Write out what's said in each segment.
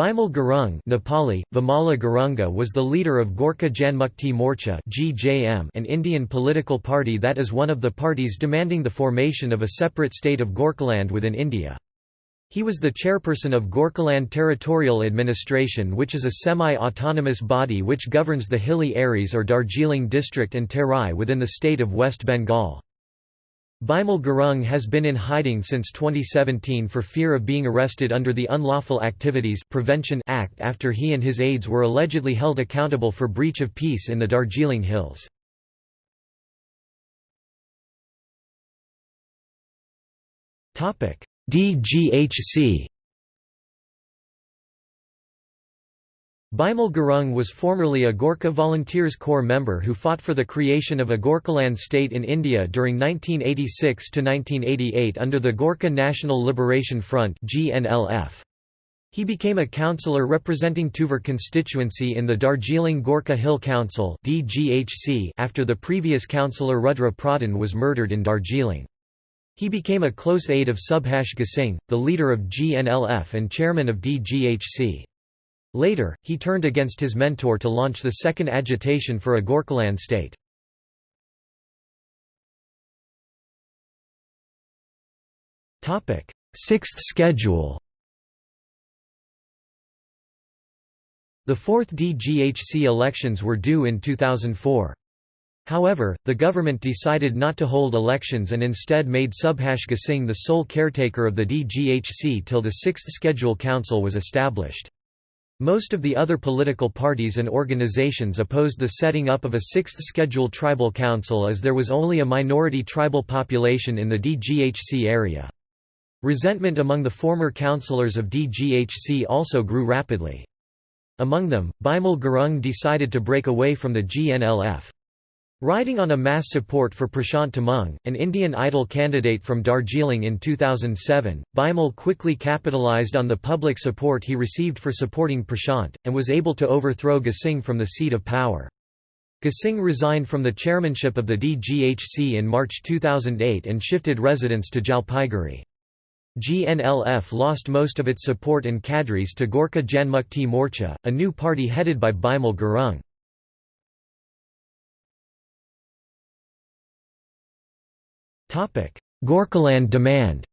Bimal Gurung Nepali, Vimala Gurunga was the leader of Gorkha Janmukti Morcha an Indian political party that is one of the parties demanding the formation of a separate state of Gorkhaland within India. He was the chairperson of Gorkhaland Territorial Administration which is a semi-autonomous body which governs the hilly Aries or Darjeeling district and Terai within the state of West Bengal. Bimal Gurung has been in hiding since 2017 for fear of being arrested under the Unlawful Activities Prevention Act after he and his aides were allegedly held accountable for breach of peace in the Darjeeling Hills. DGHC Bimal Gurung was formerly a Gorkha Volunteers Corps member who fought for the creation of a Gorkhaland state in India during 1986–1988 under the Gorkha National Liberation Front He became a councillor representing Tukvar constituency in the Darjeeling Gorkha Hill Council after the previous councillor Rudra Pradhan was murdered in Darjeeling. He became a close aide of Subhash Ghisingh, the leader of GNLF and chairman of DGHC. Later, he turned against his mentor to launch the second agitation for a Gorkhaland state. Sixth schedule The fourth DGHC elections were due in 2004. However, the government decided not to hold elections and instead made Subhash Ghisingh the sole caretaker of the DGHC till the sixth schedule council was established. Most of the other political parties and organizations opposed the setting up of a sixth scheduled tribal council as there was only a minority tribal population in the DGHC area. Resentment among the former councillors of DGHC also grew rapidly. Among them, Bimal Gurung decided to break away from the GNLF. Riding on a mass support for Prashant Tamang, an Indian Idol candidate from Darjeeling in 2007, Bimal quickly capitalized on the public support he received for supporting Prashant, and was able to overthrow Ghisingh from the seat of power. Ghisingh resigned from the chairmanship of the DGHC in March 2008 and shifted residence to Jalpaiguri. GNLF lost most of its support and cadres to Gorkha Janmukti Morcha, a new party headed by Bimal Gurung. Gorkhaland demand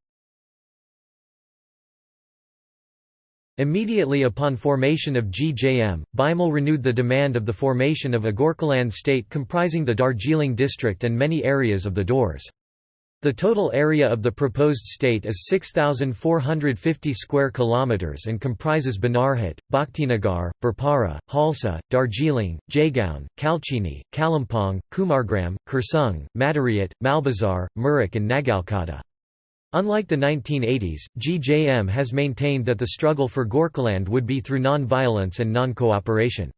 Immediately upon formation of GJM, Bimal renewed the demand of the formation of a Gorkhaland state comprising the Darjeeling district and many areas of the Dooars. The total area of the proposed state is 6450 square kilometers and comprises Banarhat, Bhaktinagar, Birpara, Chalsa, Darjeeling, Jaigaon, Kalchini, Kalimpong, Kumargram, Kurseong, Madarihat, Malbazar, Mirik and Nagrakata. Unlike the 1980s, GJM has maintained that the struggle for Gorkhaland would be through non-violence and non-cooperation.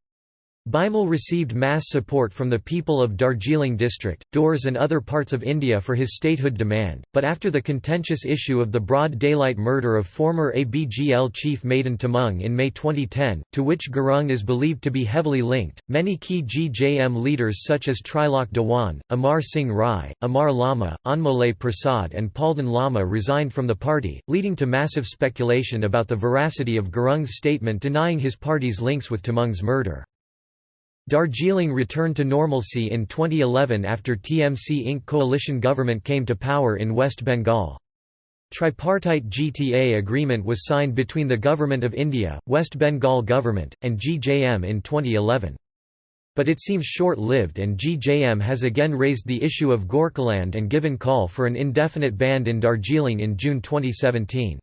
Bimal received mass support from the people of Darjeeling district, Dooars and other parts of India for his statehood demand, but after the contentious issue of the broad daylight murder of former ABGL chief Madan Tamang in May 2010, to which Gurung is believed to be heavily linked, many key GJM leaders such as Trilok Dewan, Amar Singh Rai, Amar Lama, Anmolay Prasad and Palden Lama resigned from the party, leading to massive speculation about the veracity of Gurung's statement denying his party's links with Tamang's murder. Darjeeling returned to normalcy in 2011 after TMC Inc. coalition government came to power in West Bengal. Tripartite GTA agreement was signed between the Government of India, West Bengal government, and GJM in 2011. But it seems short-lived and GJM has again raised the issue of Gorkhaland and given call for an indefinite ban in Darjeeling in June 2017.